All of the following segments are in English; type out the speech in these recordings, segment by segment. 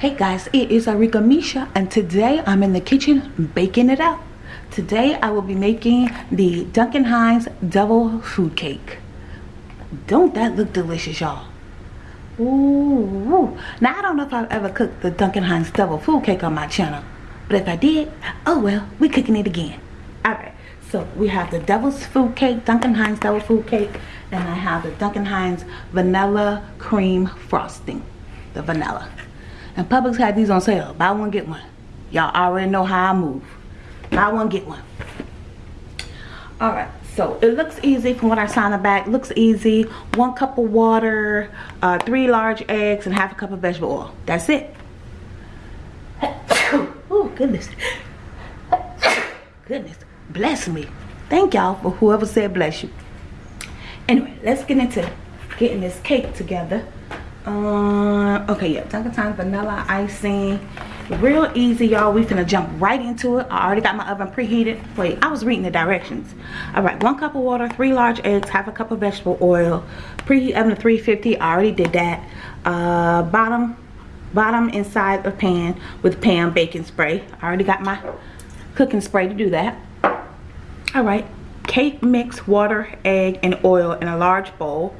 Hey guys, it is Arika Misha and today I'm in the kitchen baking it up. Today I will be making the Duncan Hines Double Food Cake. Don't that look delicious y'all? Ooh. Now I don't know if I've ever cooked the Duncan Hines Double Food Cake on my channel. But if I did, oh well, we're cooking it again. Alright, so we have the Devil's Food Cake, Duncan Hines Double Food Cake, and I have the Duncan Hines Vanilla Cream Frosting. The vanilla. And Publix had these on sale. Buy one, get one. Y'all already know how I move. Buy one, get one. Alright, so it looks easy from what I saw on the back. Looks easy. One cup of water, uh, three large eggs, and half a cup of vegetable oil. That's it. oh, goodness. goodness. Bless me. Thank y'all for whoever said bless you. Anyway, let's get into getting this cake together uh, okay yeah Duncan Hines vanilla icing. Real easy y'all. We finna jump right into it. I already got my oven preheated. Wait i was reading the directions. All right one cup of water three large eggs half a cup of vegetable oil. Preheat oven to 350 i already did that. Uh bottom bottom inside the pan with pan baking spray. I already got my cooking spray to do that. All right cake mix water egg and oil in a large bowl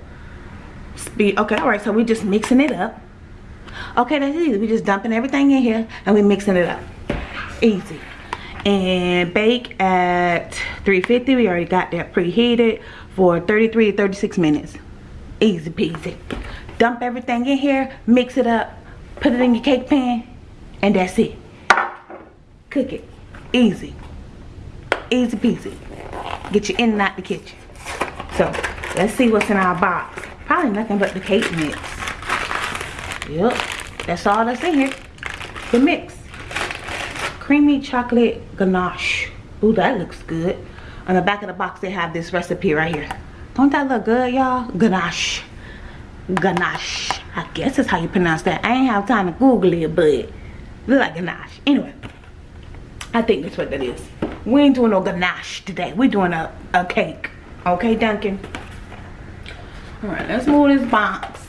speed. Okay all right so we're just mixing it up. Okay that's easy. We're just dumping everything in here and we're mixing it up. Easy. And bake at 350 we already got that preheated for 33 to 36 minutes. Easy peasy. Dump everything in here mix it up put it in your cake pan and that's it. Cook it. Easy. Easy peasy. Get you in and out the kitchen. So let's see what's in our box Probably nothing but the cake mix. Yep, that's all that's in here. The mix. Creamy chocolate ganache. Ooh, that looks good. On the back of the box, they have this recipe right here. Don't that look good, y'all? Ganache. Ganache. I guess that's how you pronounce that. I ain't have time to Google it, but look like ganache. Anyway, I think that's what that is. We ain't doing no ganache today. We're doing a, a cake. Okay, Duncan? All right, let's move this box.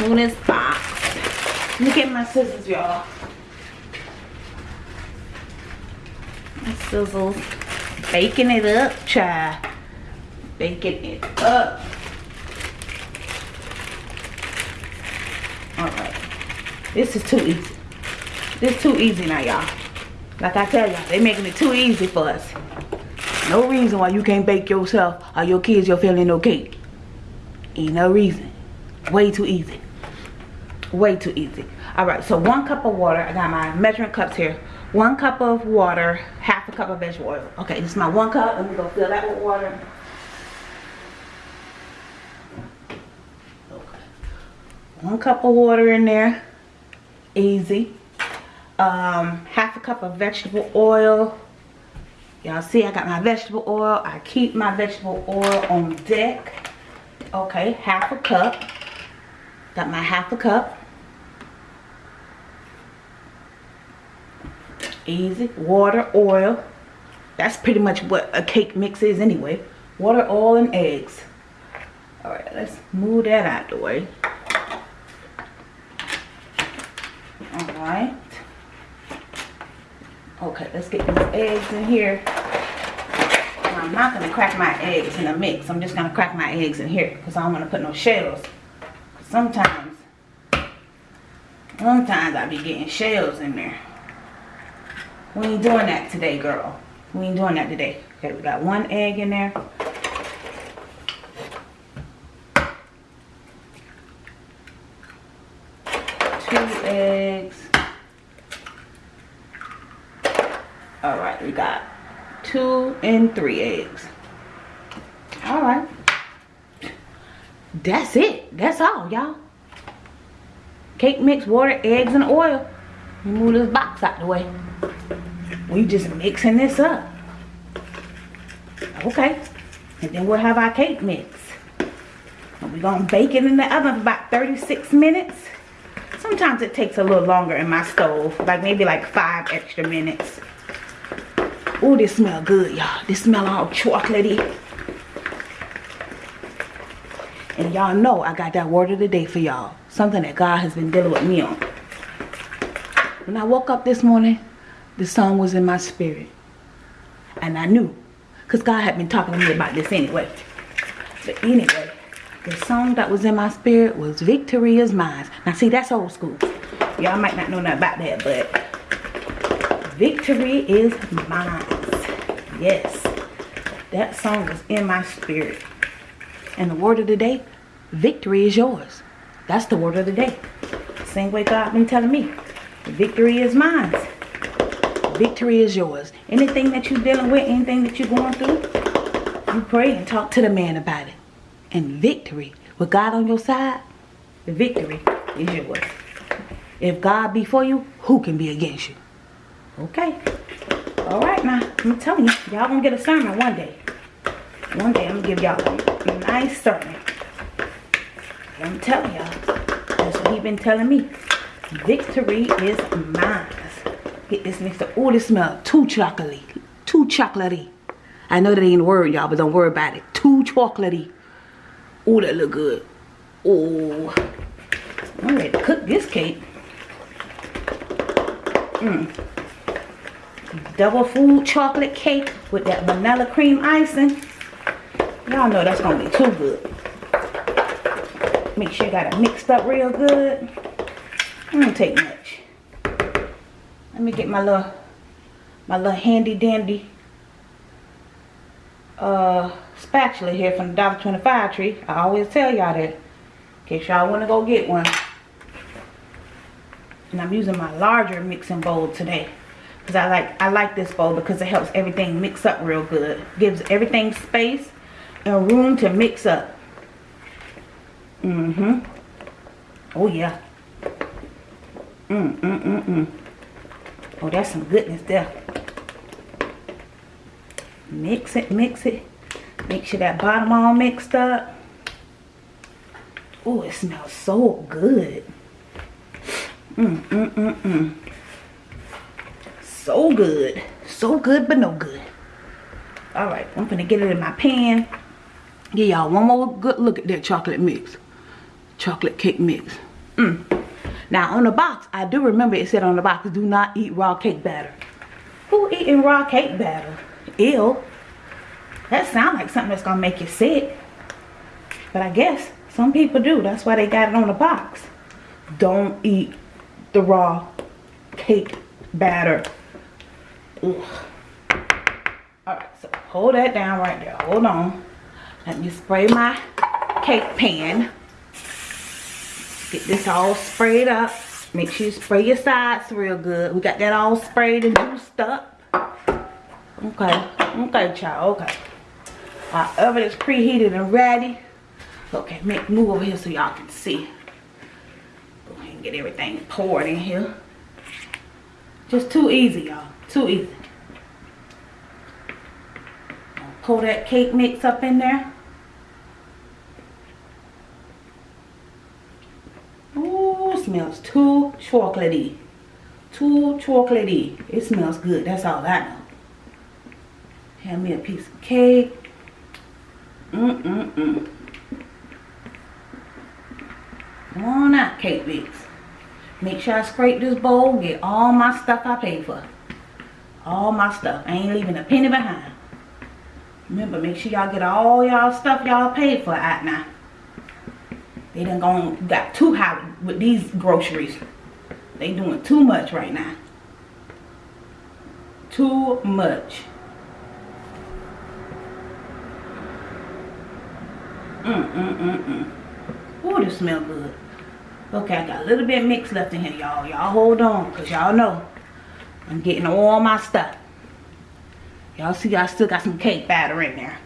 Move this box. Me get my scissors, y'all. Scissors. Baking it up, child. Baking it up. Alright. This is too easy. This is too easy now, y'all. Like I tell y'all, they making it too easy for us. No reason why you can't bake yourself or your kids your family no cake. Ain't no reason. Way too easy. Way too easy. Alright, so one cup of water. I got my measuring cups here. One cup of water, half a cup of vegetable oil. Okay, this is my one cup. Let me go fill that with water. One cup of water in there. Easy. Um, half a cup of vegetable oil. Y'all see I got my vegetable oil. I keep my vegetable oil on deck okay half a cup. Got my half a cup. Easy. Water oil. That's pretty much what a cake mix is anyway. Water oil and eggs. All right let's move that out the way. All right. Okay let's get these eggs in here I'm not going to crack my eggs in a mix. I'm just going to crack my eggs in here because I don't want to put no shells. Sometimes, sometimes I be getting shells in there. We ain't doing that today, girl. We ain't doing that today. Okay, we got one egg in there. Two eggs. All right, we got two and three eggs. All right. That's it. That's all y'all. Cake mix water eggs and oil. Move this box out the way. We just mixing this up. Okay. And then we'll have our cake mix. And we're gonna bake it in the oven for about 36 minutes. Sometimes it takes a little longer in my stove like maybe like five extra minutes Oh, this smell good, y'all. This smell all chocolatey. And y'all know I got that word of the day for y'all. Something that God has been dealing with me on. When I woke up this morning, the song was in my spirit. And I knew. Because God had been talking to me about this anyway. But anyway, the song that was in my spirit was Victory is Mine. Now see, that's old school. Y'all might not know nothing about that, but Victory is Mine. Yes. That song was in my spirit. And the word of the day, victory is yours. That's the word of the day. Same way God been telling me. Victory is mine. Victory is yours. Anything that you're dealing with, anything that you're going through, you pray and talk to the man about it. And victory, with God on your side, the victory is yours. If God be for you, who can be against you? Okay. All right now, I'm telling you, y'all gonna get a sermon one day. One day I'm gonna give y'all a nice sermon. I'm telling y'all, that's what he been telling me. Victory is mine. Get this mixer. Oh, this smell too chocolatey. Too chocolatey. I know that ain't a word, y'all, but don't worry about it. Too chocolatey. Oh, that look good. Oh. I'm ready to cook this cake. Mmm. Double food chocolate cake with that vanilla cream icing. Y'all know that's going to be too good. Make sure you got it mixed up real good. I don't take much. Let me get my little, my little handy dandy uh, spatula here from the Dollar 25 tree. I always tell y'all that. In case y'all want to go get one. And I'm using my larger mixing bowl today. Because I like I like this bowl because it helps everything mix up real good. Gives everything space and room to mix up. Mm-hmm. Oh yeah. Mm, mm, mm, mm. Oh, that's some goodness there. Mix it, mix it. Make sure that bottom all mixed up. Oh, it smells so good. Mm, mm, mm, mm. So good. So good, but no good. Alright, I'm gonna get it in my pan. Give y'all one more good look at that chocolate mix. Chocolate cake mix. Mm. Now on the box, I do remember it said on the box, do not eat raw cake batter. Who eating raw cake batter? Ew. That sounds like something that's gonna make you sick. But I guess some people do. That's why they got it on the box. Don't eat the raw cake batter. Ugh. Alright, so hold that down right there. Hold on. Let me spray my cake pan. Get this all sprayed up. Make sure you spray your sides real good. We got that all sprayed and juiced up. Okay. Okay, child. Okay. Our oven is preheated and ready. Okay, make move over here so y'all can see. Go ahead and get everything poured in here. Just too easy, y'all. Too easy. Pour that cake mix up in there. Ooh, smells too chocolatey. Too chocolatey. It smells good. That's all I know. Have me a piece of cake. Mm-mm-mm. Come on out, cake mix. Make sure I scrape this bowl. Get all my stuff I paid for. All my stuff. I ain't leaving a penny behind. Remember, make sure y'all get all y'all stuff y'all paid for out now. They done gone, got too high with these groceries. They doing too much right now. Too much. Mm, mm, mm, mm. Ooh, this smell good. Okay, I got a little bit mixed left in here, y'all. Y'all hold on, because y'all know I'm getting all my stuff. Y'all see I still got some cake batter in there.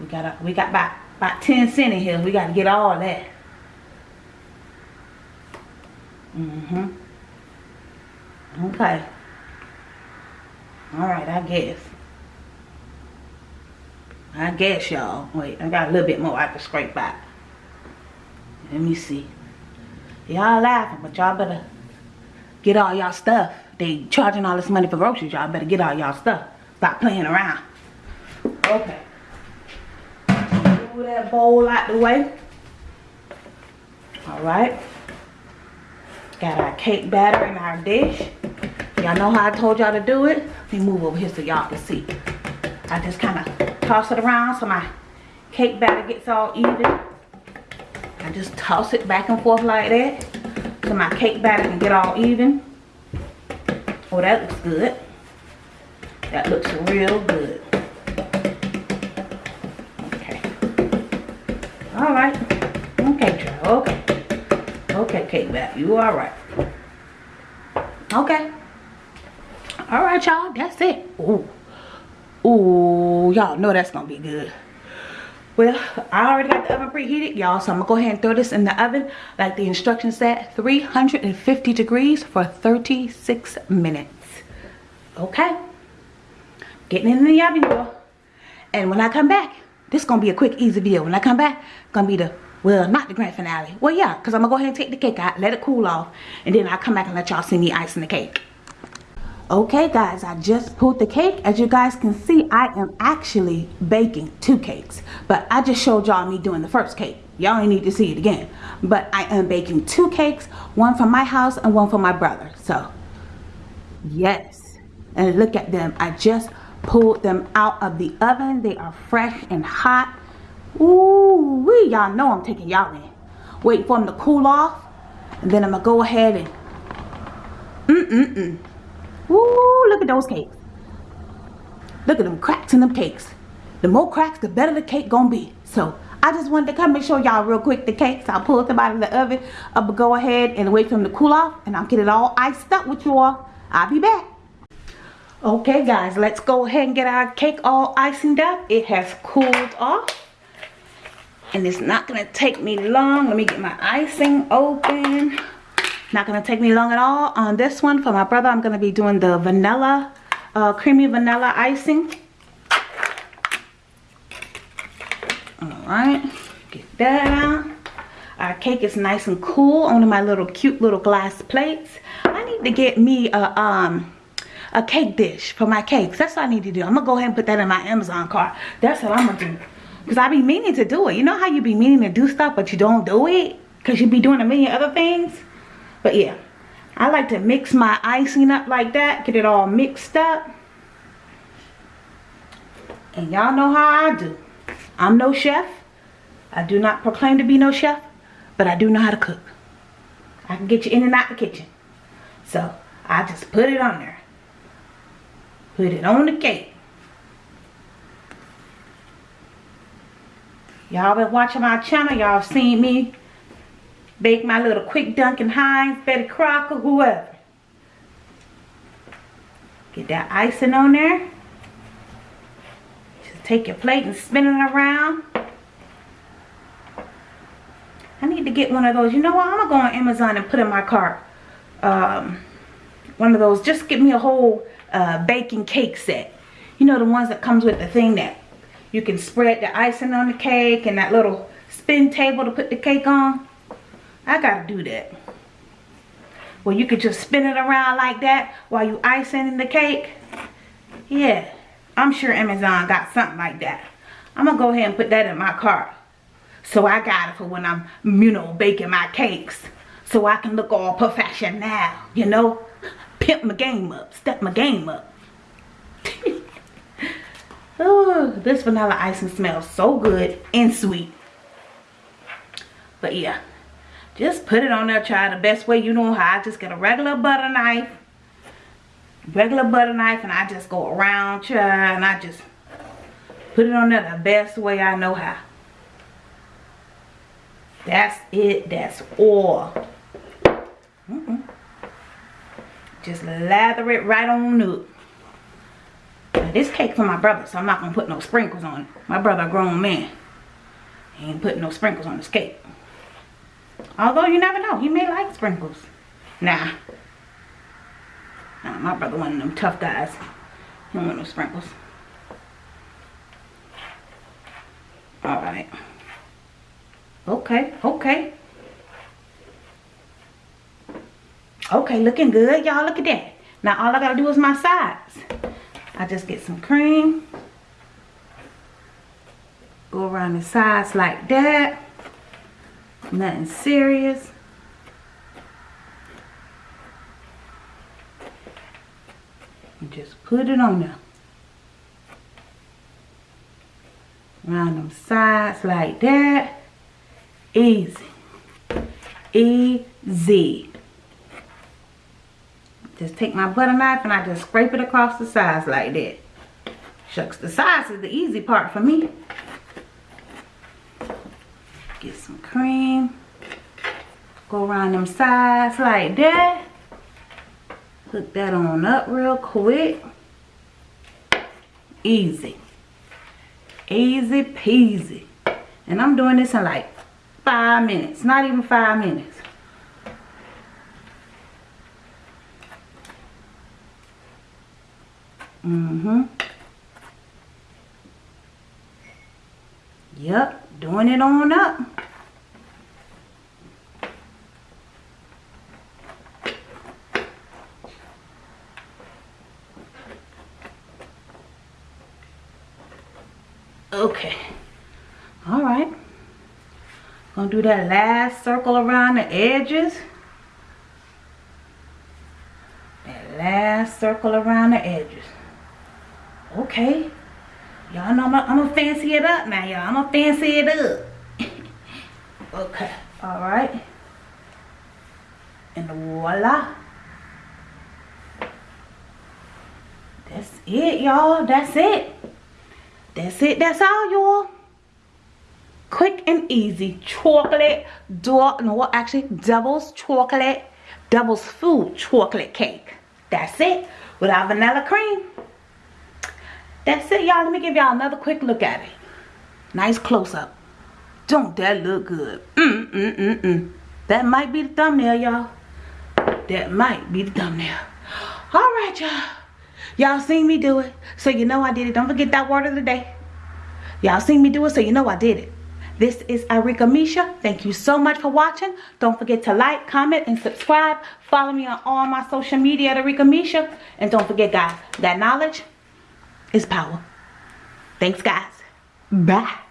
We got a, we got about about 10 cent in here. We got to get all that. Mm-hmm. Okay. Alright, I guess. I guess y'all. Wait, I got a little bit more I can scrape back. Let me see. Y'all laughing, but y'all better get all y'all stuff. They charging all this money for groceries. Y'all better get all y'all stuff. Stop playing around. Okay. Move that bowl out the way. Alright. Got our cake batter in our dish. Y'all know how I told y'all to do it? Let me move over here so y'all can see. I just kind of toss it around so my cake batter gets all even. I just toss it back and forth like that so my cake batter can get all even. Oh, that looks good. That looks real good. Okay. All right. Okay, child. Okay. Okay, cake batter. You all right. Okay. All right, y'all. That's it. Ooh. Ooh, y'all know that's gonna be good. Well, I already got the oven preheated, y'all, so I'm gonna go ahead and throw this in the oven like the instructions said, 350 degrees for 36 minutes. Okay? Getting in the oven, y'all. And when I come back, this gonna be a quick, easy video. When I come back, gonna be the, well, not the grand finale. Well, yeah, because I'm gonna go ahead and take the cake out, let it cool off, and then I'll come back and let y'all see me icing the cake. Okay guys, I just pulled the cake. As you guys can see, I am actually baking two cakes. But I just showed y'all me doing the first cake. Y'all ain't need to see it again. But I am baking two cakes, one for my house and one for my brother. So, yes. And look at them. I just pulled them out of the oven. They are fresh and hot. Ooh, we y'all know I'm taking y'all in. Wait for them to cool off. And then I'm to go ahead and mm-mm-mm. Woo, look at those cakes. Look at them cracks in them cakes. The more cracks, the better the cake gonna be. So I just wanted to come and show y'all real quick the cakes. I'll pull them out of the oven. I'll go ahead and wait for them to cool off and I'll get it all iced up with you all. I'll be back. Okay guys, let's go ahead and get our cake all icing up. It has cooled off. And it's not gonna take me long. Let me get my icing open. Not going to take me long at all. On this one, for my brother, I'm going to be doing the vanilla, uh, creamy vanilla icing. Alright, get that out. Our cake is nice and cool on my little cute little glass plates. I need to get me a, um, a cake dish for my cakes. That's what I need to do. I'm to go ahead and put that in my Amazon cart. That's what I'm to do. Because I be meaning to do it. You know how you be meaning to do stuff, but you don't do it? Because you be doing a million other things? But yeah, I like to mix my icing up like that. Get it all mixed up. And y'all know how I do. I'm no chef. I do not proclaim to be no chef. But I do know how to cook. I can get you in and out the kitchen. So, I just put it on there. Put it on the cake. Y'all been watching my channel. Y'all seen me Bake my little quick Duncan Hines, Betty Crocker, whoever. Get that icing on there. Just take your plate and spin it around. I need to get one of those. You know what? I'm going to go on Amazon and put in my cart. Um, one of those. Just get me a whole uh, baking cake set. You know the ones that comes with the thing that you can spread the icing on the cake and that little spin table to put the cake on. I gotta do that. Well, you could just spin it around like that while you icing the cake. Yeah, I'm sure Amazon got something like that. I'm gonna go ahead and put that in my cart. So I got it for when I'm, you know, baking my cakes. So I can look all professional, you know? Pimp my game up, step my game up. oh, this vanilla icing smells so good and sweet. But yeah, just put it on there, try the best way you know how. I just get a regular butter knife. Regular butter knife and I just go around, try, and I just put it on there the best way I know how. That's it. That's all. Mm -mm. Just lather it right on up. Now, this cake for my brother, so I'm not to put no sprinkles on it. My brother a grown man. He ain't putting no sprinkles on his cake. Although you never know. He may like sprinkles. Nah. Nah, my brother one of them tough guys. He want no sprinkles. Alright. Okay, okay. Okay, looking good. Y'all look at that. Now all I gotta do is my sides. I just get some cream. Go around the sides like that. Nothing serious. And just put it on there. Around them sides like that. Easy. Easy. Just take my butter knife and I just scrape it across the sides like that. Shucks, the sides is the easy part for me. Go around them sides like that. Hook that on up real quick. Easy. Easy peasy. And I'm doing this in like five minutes. Not even five minutes. Mm-hmm. Yep, doing it on up. Okay. All right. Gonna do that last circle around the edges. That last circle around the edges. Okay. Y'all know I'm gonna fancy it up now, y'all. I'm gonna fancy it up. okay. All right. And voila. That's it, y'all. That's it. That's it. That's all, y'all. Quick and easy. Chocolate, door, no, actually, devil's chocolate, devil's food chocolate cake. That's it. Without vanilla cream. That's it, y'all. Let me give y'all another quick look at it. Nice close-up. Don't that look good? Mm, mm, mm, mm. That might be the thumbnail, y'all. That might be the thumbnail. All right, y'all. Y'all seen me do it, so you know I did it. Don't forget that word of the day. Y'all seen me do it, so you know I did it. This is Arika Misha. Thank you so much for watching. Don't forget to like, comment, and subscribe. Follow me on all my social media at Arika Misha. And don't forget, guys, that knowledge is power. Thanks, guys. Bye.